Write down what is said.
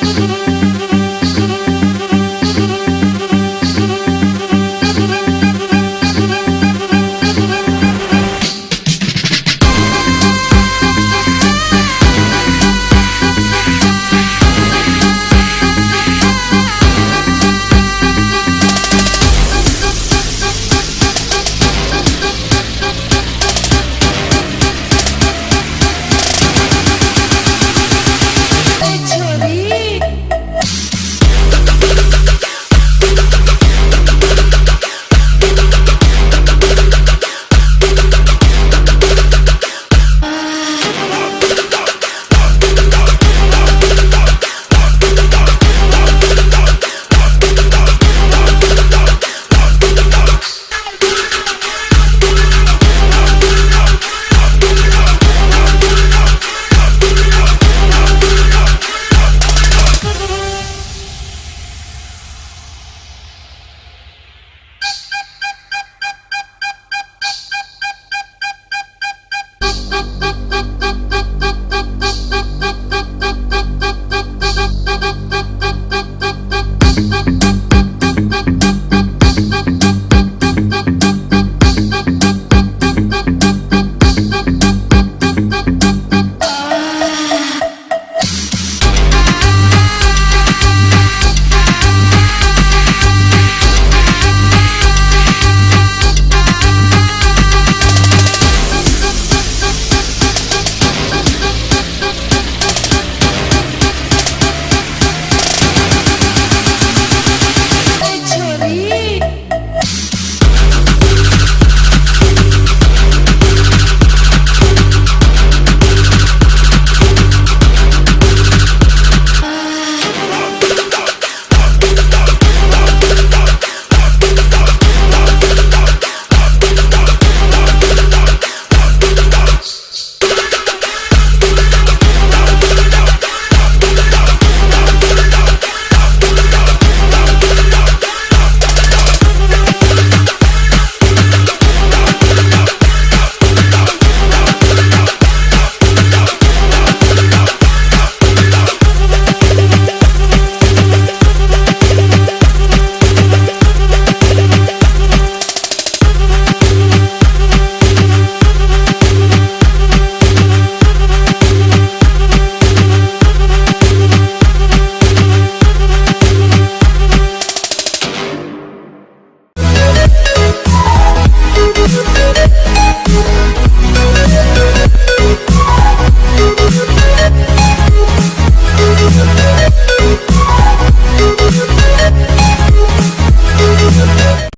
Música